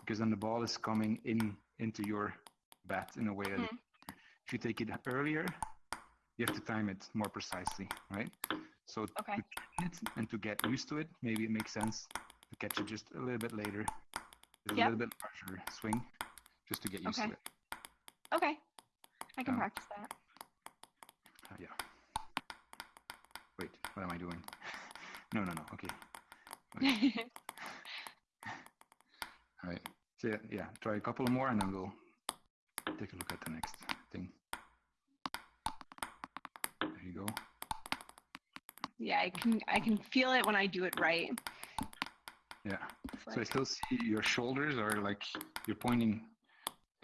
[SPEAKER 1] because then the ball is coming in into your bat in a way that mm. if you take it earlier, you have to time it more precisely, right? So
[SPEAKER 2] okay.
[SPEAKER 1] to it and to get used to it, maybe it makes sense to catch it just a little bit later,
[SPEAKER 2] Yep.
[SPEAKER 1] a little bit larger swing, just to get used
[SPEAKER 2] Okay.
[SPEAKER 1] to it.
[SPEAKER 2] Okay. I can
[SPEAKER 1] Um,
[SPEAKER 2] practice that.
[SPEAKER 1] Uh, yeah. Wait, what am I doing? no, no, no. Okay. okay. (laughs) All right. So yeah, yeah, try a couple more and then we'll take a look at the next thing. There you go.
[SPEAKER 2] yeah, I can I can feel it when I do it right.
[SPEAKER 1] Yeah.
[SPEAKER 2] It's
[SPEAKER 1] So I still see your shoulders are like you're pointing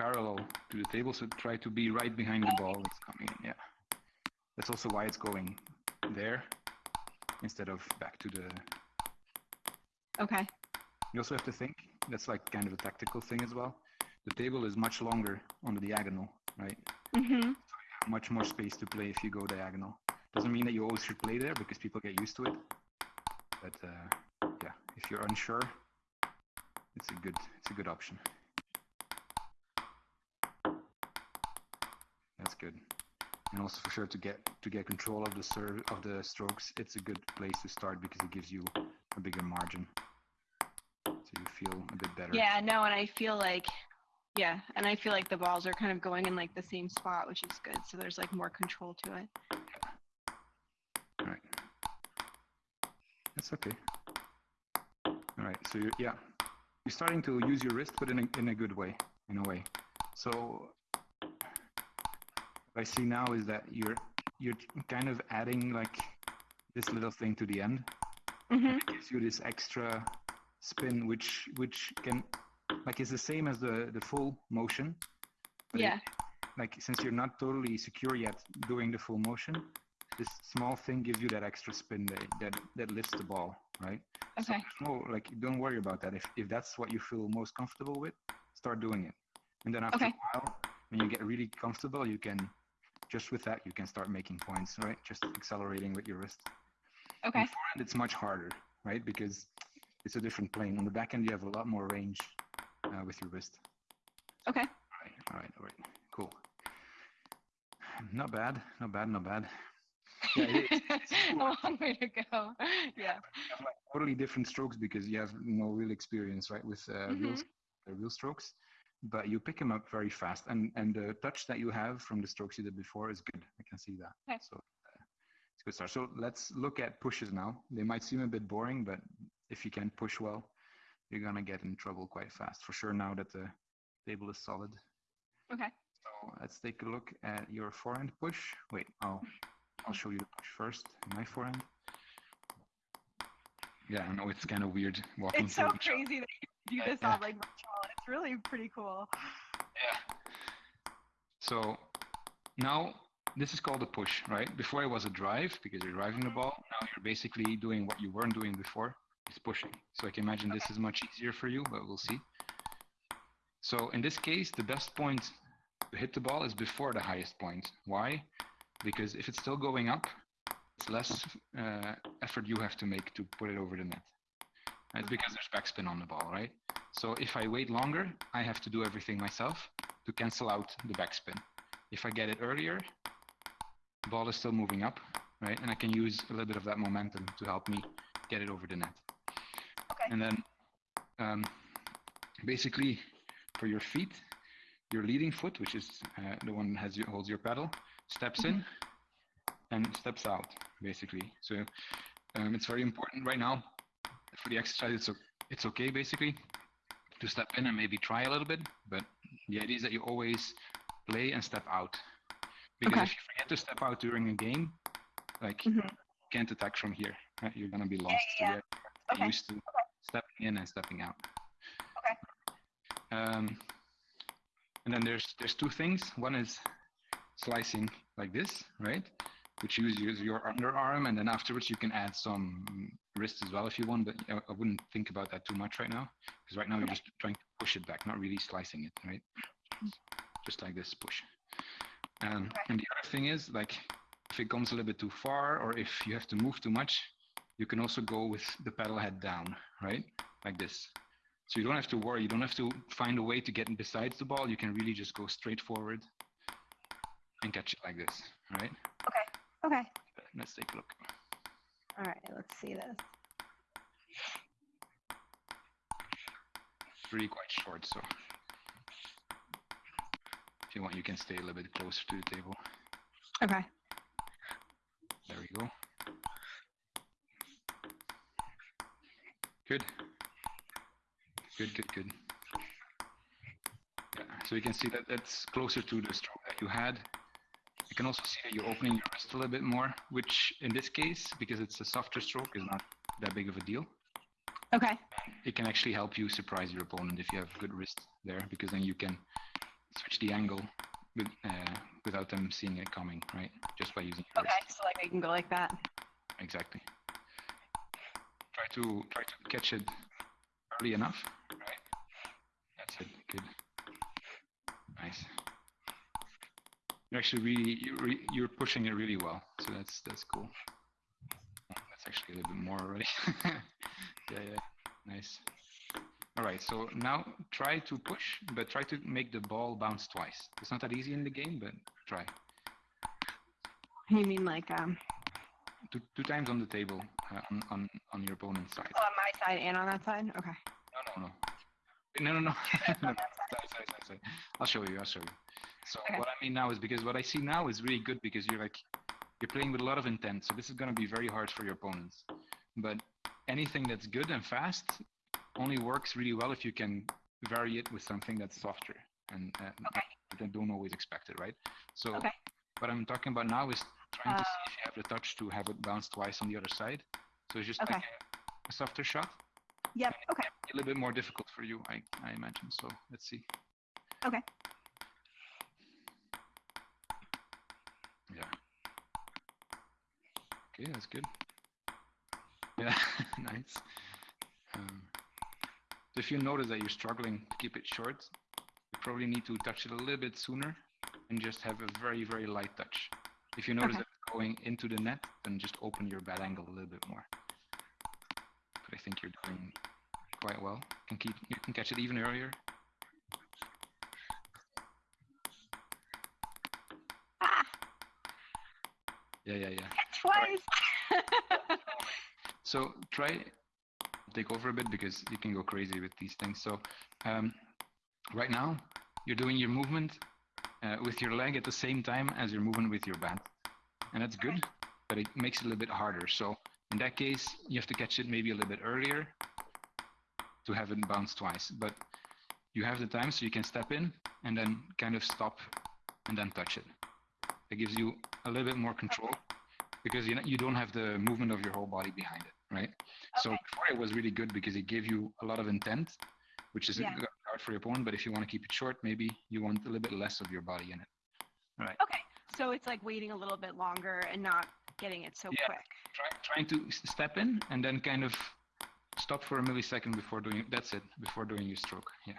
[SPEAKER 1] parallel to the table, so try to be right behind the ball that's coming in. Yeah. That's also why it's going there instead of back to the.
[SPEAKER 2] okay.
[SPEAKER 1] You also have to think that's like kind of a tactical thing as well. The table is much longer on the diagonal, right?
[SPEAKER 2] Mm-hmm.
[SPEAKER 1] Much more space to play if you go diagonal. Doesn't mean that you always should play there because people get used to it. But uh, yeah, if you're unsure, it's a good it's a good option. That's good. And also for sure to get to get control of the serve of the strokes, it's a good place to start because it gives you a bigger margin. So you feel a bit better.
[SPEAKER 2] Yeah, no, and I feel like yeah, and I feel like the balls are kind of going in like the same spot, which is good. So there's like more control to it.
[SPEAKER 1] All right. That's okay. All right. So you're, yeah, you're starting to use your wrist, but in a, in a good way, in a way. So I see now is that you're you're kind of adding like this little thing to the end.
[SPEAKER 2] Mhm.
[SPEAKER 1] It gives you this extra spin, which which can like is the same as the the full motion. but it-
[SPEAKER 2] Yeah.
[SPEAKER 1] like since you're not totally secure yet doing the full motion, this small thing gives you that extra spin that that, that lifts the ball, right?
[SPEAKER 2] Okay.
[SPEAKER 1] So, no like don't worry about that. If if that's what you feel most comfortable with, start doing it. And then after
[SPEAKER 2] Okay.
[SPEAKER 1] a while, when you get really comfortable, you can just with that you can start making points, right? Just accelerating with your wrist.
[SPEAKER 2] Okay.
[SPEAKER 1] And it's much harder, right? Because it's a different plane. On the backhand, you have a lot more range uh, with your wrist.
[SPEAKER 2] Okay.
[SPEAKER 1] All right, all right, all right. Cool. Not bad, not bad, not bad. Yeah, it is. It's (laughs)
[SPEAKER 2] a long way to go. Yeah.
[SPEAKER 1] Like totally different strokes because you have no real experience, right, with uh, real,
[SPEAKER 2] Mhm.
[SPEAKER 1] uh, real strokes. But you pick them up very fast, and and the touch that you have from the strokes you did before is good. I can see that.
[SPEAKER 2] Okay.
[SPEAKER 1] So uh, it's a good start. So let's look at pushes now. They might seem a bit boring, but if you can push well, you're gonna get in trouble quite fast for sure. Now that the table is solid.
[SPEAKER 2] Okay.
[SPEAKER 1] So let's take a look at your forehand push. Wait, I'll I'll show you the push first. My forehand. Yeah, I know it's kind of weird walking
[SPEAKER 2] It's so
[SPEAKER 1] through each other.
[SPEAKER 2] crazy that you do this on like. (laughs) It's really pretty cool.
[SPEAKER 1] Yeah. So now this is called a push, right? Before it was a drive because you're driving the ball. Now you're basically doing what you weren't doing before. It's pushing. So I can imagine this is much easier for you, but we'll see. So in this case, the best point to hit the ball is before the highest point. Why? Because if it's still going up, it's less uh, effort you have to make to put it over the net. It's because there's backspin on the ball, right? So if I wait longer, I have to do everything myself to cancel out the backspin. If I get it earlier, ball is still moving up, right? And I can use a little bit of that momentum to help me get it over the net.
[SPEAKER 2] Okay.
[SPEAKER 1] And then um, basically for your feet, your leading foot, which is uh, the one that has your, holds your paddle, steps in and steps out, basically. So um, it's very important right now for the exercise. It's, it's okay, basically, to step in and maybe try a little bit, but the idea is that you always play and step out. Because
[SPEAKER 2] Okay.
[SPEAKER 1] if you forget to step out during a game, like
[SPEAKER 2] Mhm.
[SPEAKER 1] you can't attack from here, right? You're gonna be lost. So
[SPEAKER 2] yeah.
[SPEAKER 1] to
[SPEAKER 2] Okay.
[SPEAKER 1] used to stepping in and stepping out.
[SPEAKER 2] Okay.
[SPEAKER 1] Um, and then there's there's two things. One is slicing like this, right? Which you use your underarm, and then afterwards you can add some wrist as well if you want. But I, wouldn't think about that too much right now, because right now you're just trying to push it back, not really slicing it, right? Just like this push. Um, And the other thing is like if it comes a little bit too far, or if you have to move too much, you can also go with the paddle head down, right? Like this. So you don't have to worry. You don't have to find a way to get besides the ball. You can really just go straight forward and catch it like this, right?
[SPEAKER 2] Okay.
[SPEAKER 1] Let's take a look.
[SPEAKER 2] All right, let's see this.
[SPEAKER 1] It's really quite short, so if you want, you can stay a little bit closer to the table.
[SPEAKER 2] Okay.
[SPEAKER 1] There we go. Good. Good, good, good. Yeah, so you can see that that's closer to the stroke that you had. You can also see that you're opening your wrist a little bit more, which in this case, because it's a softer stroke, is not that big of a deal.
[SPEAKER 2] Okay.
[SPEAKER 1] It can actually help you surprise your opponent if you have good wrist there, because then you can switch the angle with, uh, without them seeing it coming, right? Just by using your
[SPEAKER 2] Okay,
[SPEAKER 1] wrist.
[SPEAKER 2] so like I can go like that.
[SPEAKER 1] Exactly. Try to try to catch it early enough, right? That's it. Good. Nice. You're actually really you're, re- you're pushing it really well, so that's that's cool. That's actually a little bit more already. (laughs) yeah, yeah. Nice. All right. So now try to push, but try to make the ball bounce twice. It's not that easy in the game, but try.
[SPEAKER 2] You mean like um
[SPEAKER 1] Two, two times on the table uh, on, on on your opponent's side.
[SPEAKER 2] oh, on my side and on that side? Okay.
[SPEAKER 1] No, no, no. No, no, no. no.
[SPEAKER 2] On that
[SPEAKER 1] Sorry, sorry, sorry, sorry. I'll show you. I'll show you. So
[SPEAKER 2] Okay.
[SPEAKER 1] what I mean now is because what I see now is really good because you're like you're playing with a lot of intent. So this is going to be very hard for your opponents. But anything that's good and fast only works really well if you can vary it with something that's softer and uh,
[SPEAKER 2] Okay.
[SPEAKER 1] don't always expect it, right? So
[SPEAKER 2] Okay.
[SPEAKER 1] what I'm talking about now is trying to
[SPEAKER 2] Uh,
[SPEAKER 1] see if you have the touch to have it bounce twice on the other side. So it's just
[SPEAKER 2] Okay.
[SPEAKER 1] like a, a softer shot
[SPEAKER 2] Yep. Okay.
[SPEAKER 1] a little bit more difficult for you, I, I imagine. So let's see.
[SPEAKER 2] Okay.
[SPEAKER 1] Yeah. Okay, that's good. Yeah, (laughs) nice. Um, if you notice that you're struggling to keep it short, you probably need to touch it a little bit sooner and just have a very, very light touch. If you notice
[SPEAKER 2] Okay.
[SPEAKER 1] that it's going into the net, then just open your bad angle a little bit more. But I think you're doing quite well. You Can keep you can catch it even earlier.
[SPEAKER 2] Ah,
[SPEAKER 1] Yeah, yeah, yeah.
[SPEAKER 2] twice. (laughs)
[SPEAKER 1] So try take over a bit because you can go crazy with these things. So um, right now you're doing your movement uh, with your leg at the same time as you're moving with your bat, and that's good, but it makes it a little bit harder. So in that case, you have to catch it maybe a little bit earlier to have it bounce twice. But you have the time, so you can step in and then kind of stop and then touch it. It gives you a little bit more control because you know, you don't have the movement of your whole body behind it, right? So before it was really good because it gave you a lot of intent, which is
[SPEAKER 2] Yeah.
[SPEAKER 1] hard for your opponent. But if you want to keep it short, maybe you want a little bit less of your body in it. Right?
[SPEAKER 2] Okay. So it's like waiting a little bit longer and not getting it so
[SPEAKER 1] Yeah.
[SPEAKER 2] quick.
[SPEAKER 1] Try, trying to step in and then kind of stop for a millisecond before doing. That's it. Before doing your stroke. Yeah.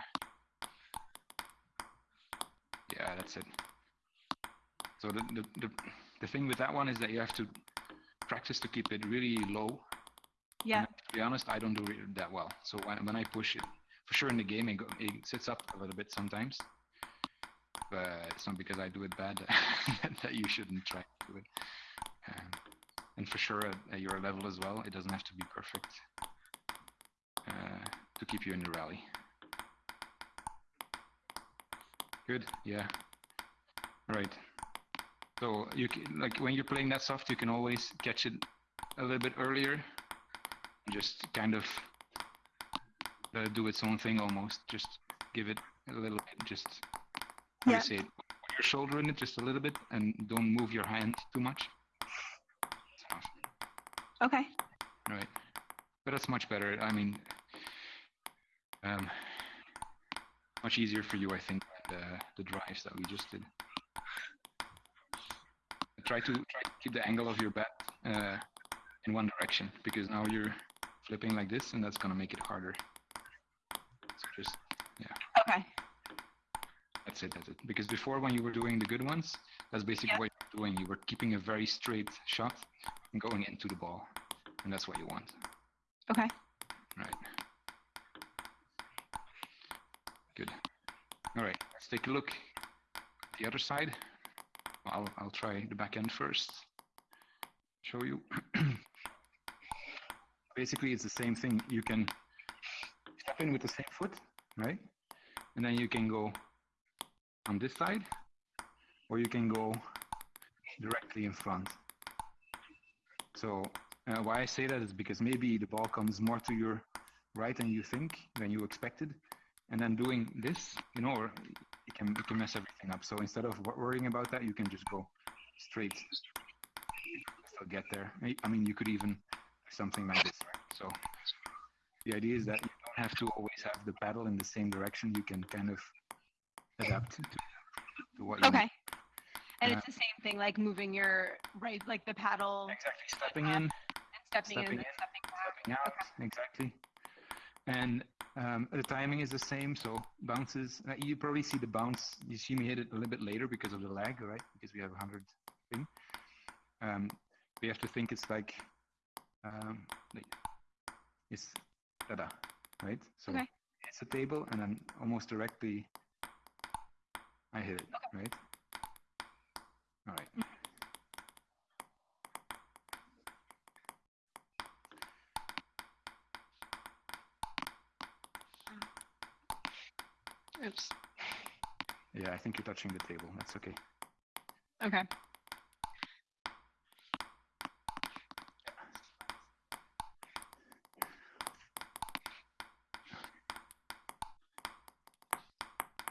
[SPEAKER 1] Yeah, that's it. So the, the the the thing with that one is that you have to practice to keep it really low
[SPEAKER 2] Yeah.
[SPEAKER 1] And to be honest, I don't do it that well. So when, when I push it, for sure in the game, it, go, it sits up a little bit sometimes. But it's not because I do it bad (laughs) that you shouldn't try to do it. Um, and for sure at, at your level as well, it doesn't have to be perfect uh, to keep you in the rally. Good, yeah. All right. So you can, like when you're playing that soft, you can always catch it a little bit earlier just kind of uh, do its own thing almost. Just give it a little bit, just
[SPEAKER 2] Yeah.
[SPEAKER 1] say it? Put your shoulder in it just a little bit and don't move your hand too much.
[SPEAKER 2] Okay.
[SPEAKER 1] Right. But that's much better. I mean, um, much easier for you, I think, the, the drives that we just did. Try to try to keep the angle of your bat uh, in one direction because now you're flipping like this, and that's gonna make it harder. So just yeah.
[SPEAKER 2] Okay.
[SPEAKER 1] that's it, that's it. Because before, when you were doing the good ones, that's basically what you're doing. You were keeping a very straight shot and going into the ball, and that's what you want.
[SPEAKER 2] Okay.
[SPEAKER 1] Right. Good. All right, let's take a look at the other side. I'll, I'll try the backhand first. Show you. (clears throat) basically, it's the same thing. You can step in with the same foot, right? And then you can go on this side, or you can go directly in front. So uh, why I say that is because maybe the ball comes more to your right than you think, than you expected, and then doing this, you know, it can it can mess everything up. So instead of worrying about that, you can just go straight. Still get there. I mean, you could even something like this. Right? So the idea is that you don't have to always have the paddle in the same direction. You can kind of adapt to, to what you
[SPEAKER 2] okay. Need. And uh, it's the same thing, like moving your right, like the paddle.
[SPEAKER 1] Exactly, stepping in, and
[SPEAKER 2] stepping, stepping in, and stepping,
[SPEAKER 1] stepping out. Okay. Exactly. And um, the timing is the same, so bounces. Uh, you probably see the bounce. You see me hit it a little bit later because of the lag, right? Because we have a hundred thing. Um, we have to think it's like um, it's da right? So okay. it's a table, and then almost directly I hit it, okay. right? All right. Mm.
[SPEAKER 2] Oops.
[SPEAKER 1] Yeah, I think you're touching the table. That's okay.
[SPEAKER 2] Okay.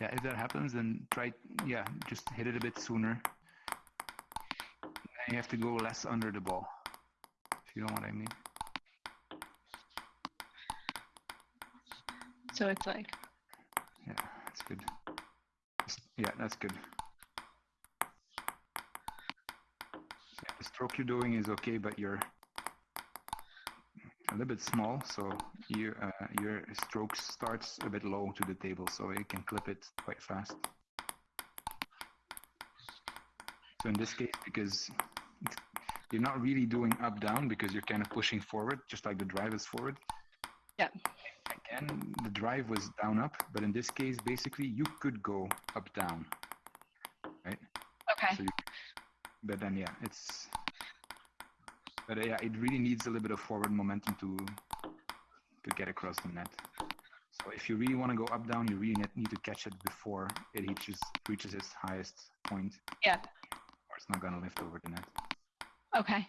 [SPEAKER 1] Yeah, if that happens, then try, yeah, just hit it a bit sooner. And you have to go less under the ball, if you know what I mean.
[SPEAKER 2] So it's like Yeah, it's
[SPEAKER 1] good. Yeah, that's good. The stroke you're doing is okay, but you're a little bit small, so you, uh, your stroke starts a bit low to the table, so you can clip it quite fast. So in this case, because you're not really doing up down because you're kind of pushing forward, just like the drive is forward.
[SPEAKER 2] Yeah
[SPEAKER 1] again, the drive was down up, but in this case, basically, you could go up down, right?
[SPEAKER 2] Okay. So you,
[SPEAKER 1] but then, yeah, it's, but uh, yeah, it really needs a little bit of forward momentum to to get across the net. So if you really want to go up down, you really need to catch it before it reaches reaches its highest point.
[SPEAKER 2] Yeah.
[SPEAKER 1] Or it's not gonna lift over the net.
[SPEAKER 2] Okay.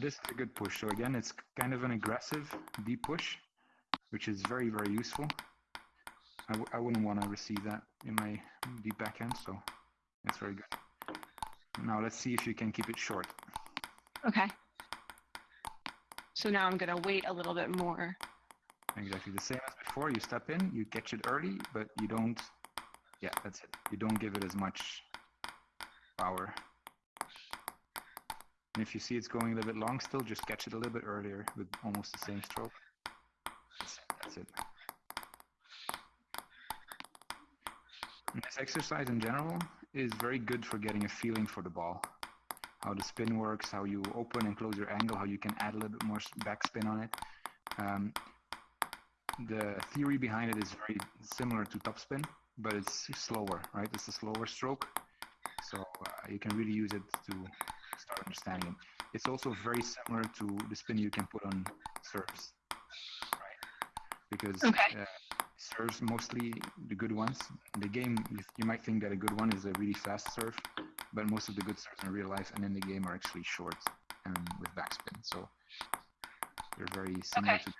[SPEAKER 1] So this is a good push. So again, it's kind of an aggressive deep push, which is very, very useful. I w I wouldn't want to receive that in my deep backhand, so that's very good. Now let's see if you can keep it short.
[SPEAKER 2] Okay. So now I'm going to wait a little bit more.
[SPEAKER 1] Exactly the same as before. You step in, you catch it early, but you don't, yeah, that's it. You don't give it as much power. And if you see it's going a little bit long still, just catch it a little bit earlier with almost the same stroke. That's it. And this exercise in general is very good for getting a feeling for the ball. How the spin works, how you open and close your angle, how you can add a little bit more backspin on it. Um, the theory behind it is very similar to topspin, but it's slower, right? It's a slower stroke. So uh, you can really use it to understanding it. It's also very similar to the spin you can put on serves, right? Because
[SPEAKER 2] okay. uh,
[SPEAKER 1] serves mostly the good ones. In the game, you might think that a good one is a really fast serve, but most of the good serves in real life and in the game are actually short and with backspin. So they're very similar okay. to.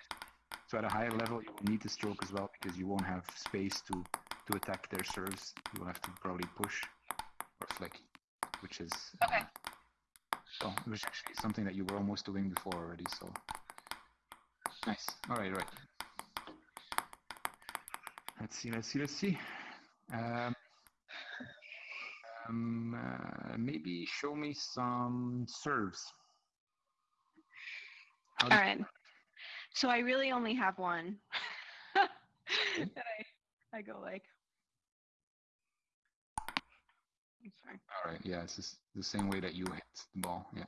[SPEAKER 1] So at a higher level, you will need to stroke as well because you won't have space to to attack their serves. You will have to probably push or flick, which is
[SPEAKER 2] okay. Uh,
[SPEAKER 1] so it was actually something that you were almost doing before already. So nice. All right, right. Let's see. Let's see. Let's see. Um, um, uh, maybe show me some serves.
[SPEAKER 2] All right. So I really only have one. (laughs) I, I go like
[SPEAKER 1] sorry. All right. Yeah, it's just the same way that you hit the ball. Yeah.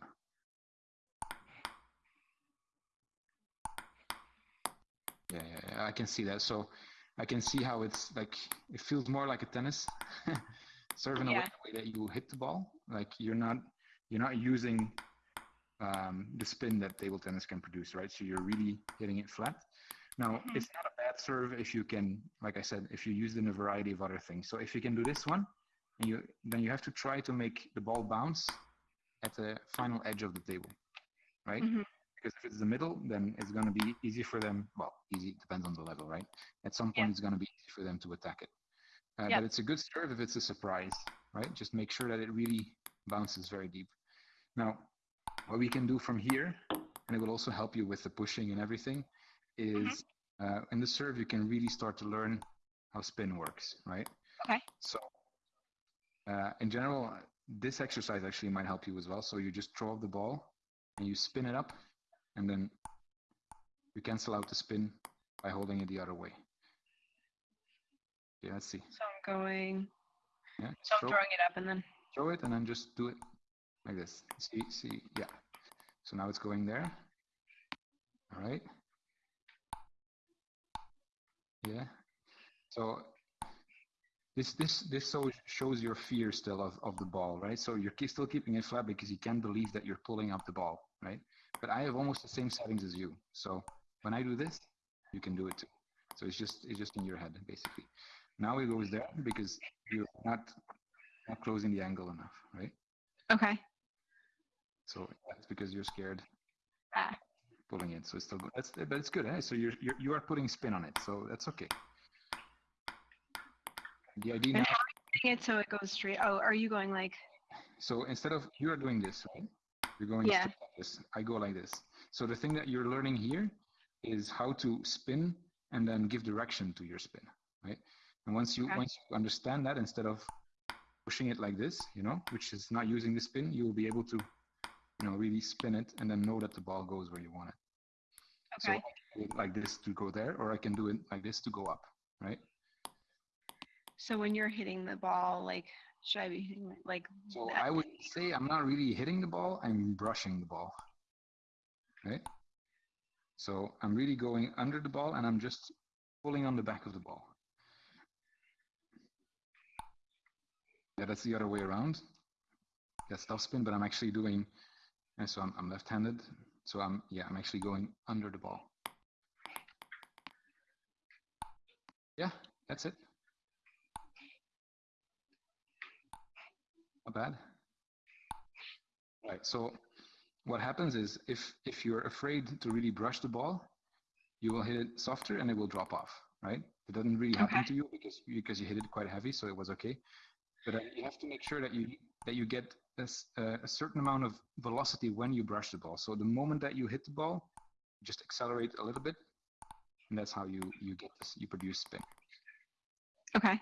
[SPEAKER 1] Yeah, yeah, yeah, I can see that. So I can see how it's like it feels more like a tennis (laughs) serve in yeah. a way, way that you hit the ball. Like you're not you're not using um, the spin that table tennis can produce, right? So you're really hitting it flat. Now, mm-hmm. it's not a bad serve if you can, like I said, if you use it in a variety of other things. So if you can do this one, and you then you have to try to make the ball bounce at the final edge of the table, right? Mm-hmm. Because if it's the middle, then it's going to be easy for them. Well, easy depends on the level, right? At some point, yeah. it's going to be easy for them to attack it. Uh, yep. But it's a good serve if it's a surprise, right? Just make sure that it really bounces very deep. Now, what we can do from here, and it will also help you with the pushing and everything, is mm-hmm. uh, in the serve you can really start to learn how spin works, right?
[SPEAKER 2] Okay.
[SPEAKER 1] So, uh, in general, this exercise actually might help you as well. So you just throw up the ball and you spin it up, and then you cancel out the spin by holding it the other way. Yeah, let's see.
[SPEAKER 2] So I'm going. Yeah. So I'm throwing it up and then.
[SPEAKER 1] Throw it and then just do it like this. See, see, yeah. So now it's going there. All right. Yeah. So this this this so shows your fear still of, of the ball, right? So you're still keeping it flat because you can't believe that you're pulling up the ball, right? But I have almost the same settings as you. So when I do this, you can do it too. So it's just it's just in your head basically. Now it goes there because you're not not closing the angle enough, right?
[SPEAKER 2] Okay.
[SPEAKER 1] So that's because you're scared
[SPEAKER 2] ah.
[SPEAKER 1] pulling it. So it's still good. That's but it's good. Eh? So you're, you're you are putting spin on it. So that's okay. The idea.
[SPEAKER 2] And now, how are it so it goes straight? Oh, are you going like?
[SPEAKER 1] So instead of you are doing this, right? You're going
[SPEAKER 2] yeah.
[SPEAKER 1] like this. I go like this. So the thing that you're learning here is how to spin and then give direction to your spin, right? And once you okay. once you understand that, instead of pushing it like this, you know, which is not using the spin, you will be able to, you know, really spin it and then know that the ball goes where you want it.
[SPEAKER 2] Okay.
[SPEAKER 1] So like this to go there, or I can do it like this to go up, right?
[SPEAKER 2] So when you're hitting the ball, like, should I be hitting it like?
[SPEAKER 1] So? I would say I'm not really hitting the ball. I'm brushing the ball, right? So I'm really going under the ball and I'm just pulling on the back of the ball. Yeah, that's the other way around. That's spin, but I'm actually doing, and so I'm, I'm left-handed. So I'm, yeah, I'm actually going under the ball. Yeah, that's it. Not bad. Right, so what happens is if, if you're afraid to really brush the ball, you will hit it softer and it will drop off, right? It doesn't really happen okay. to you because, because you hit it quite heavy, so it was okay but uh, you have to make sure that you that you get a, a certain amount of velocity when you brush the ball. So the moment that you hit the ball, just accelerate a little bit, and that's how you you get this. You produce spin.
[SPEAKER 2] Okay.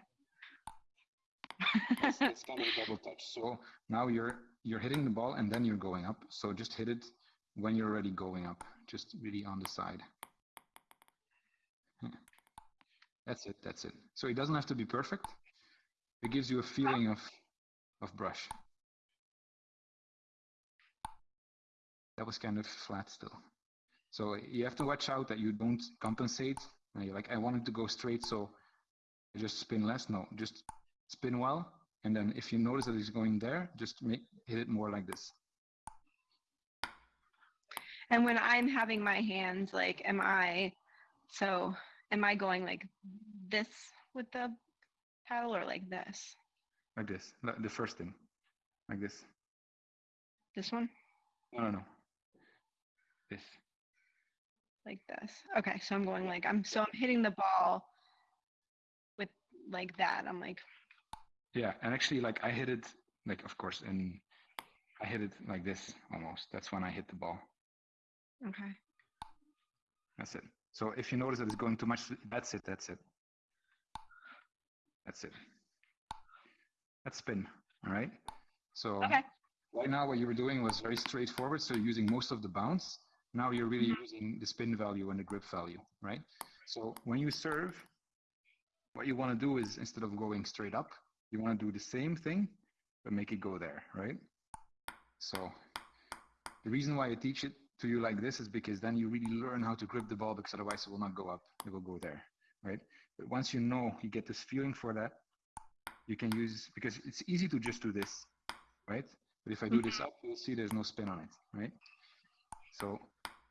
[SPEAKER 1] It's, it's kind of a double touch. So now you're you're hitting the ball and then you're going up. So just hit it when you're already going up, just really on the side. (laughs) That's it. That's it. So it doesn't have to be perfect. It gives you a feeling of, of brush. That was kind of flat still. So you have to watch out that you don't compensate. you're like, I wanted to go straight, so I just spin less. No, just spin well. And then if you notice that it's going there, just make, hit it more like this.
[SPEAKER 2] And when I'm having my hands, like, am I, so am I going like this with the paddle or like this?
[SPEAKER 1] Like this. The first thing. Like this.
[SPEAKER 2] This one?
[SPEAKER 1] No, no, no. This.
[SPEAKER 2] Like this. Okay, so I'm going like I'm so I'm hitting the ball with like that. I'm like
[SPEAKER 1] Yeah, and actually like I hit it like of course and I hit it like this almost. That's when I hit the ball.
[SPEAKER 2] Okay.
[SPEAKER 1] That's it. So if you notice that it's going too much, that's it, that's it. That's it. That's spin, all right? So
[SPEAKER 2] okay.
[SPEAKER 1] right now what you were doing was very straightforward. So you're using most of the bounce. Now you're really mm-hmm. using the spin value and the grip value, right? So when you serve, what you want to do is instead of going straight up, you want to do the same thing, but make it go there, right? So the reason why I teach it to you like this is because then you really learn how to grip the ball because otherwise it will not go up, it will go there, right? But once you know, you get this feeling for that, you can use, because it's easy to just do this, right? But if I do this mm-hmm. up, you'll see there's no spin on it, right? So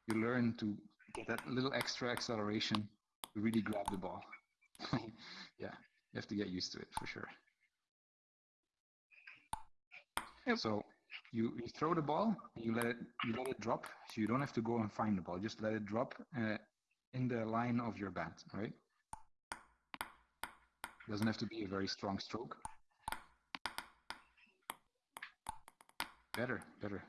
[SPEAKER 1] you learn to get that little extra acceleration to really grab the ball. (laughs) yeah, you have to get used to it for sure. Yep. So you, you throw the ball, you let it you let it drop, so you don't have to go and find the ball. Just let it drop uh, in the line of your bat, right? Doesn't have to be a very strong stroke. Better, better.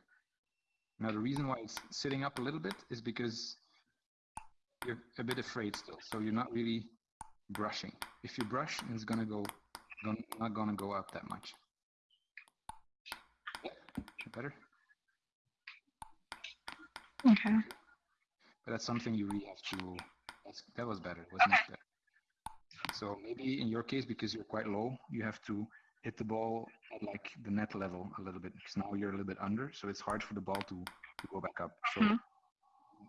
[SPEAKER 1] Now the reason why it's sitting up a little bit is because you're a bit afraid still, so you're not really brushing. If you brush, it's gonna go, not gonna go up that much. Better.
[SPEAKER 2] Okay.
[SPEAKER 1] But that's something you really have to. that was better. Was much better. So maybe in your case, because you're quite low, you have to hit the ball at like the net level a little bit because now you're a little bit under, so it's hard for the ball to, to go back up. So mm-hmm.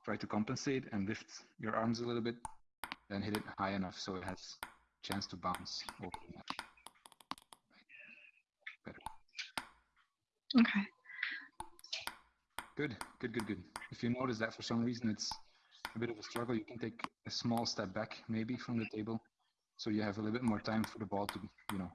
[SPEAKER 1] try to compensate and lift your arms a little bit, then hit it high enough so it has chance to bounce over the net.
[SPEAKER 2] Okay.
[SPEAKER 1] Good, good, good, good. If you notice that for some reason it's a bit of a struggle, you can take a small step back maybe from the table so you have a little bit more time for the ball to, you know,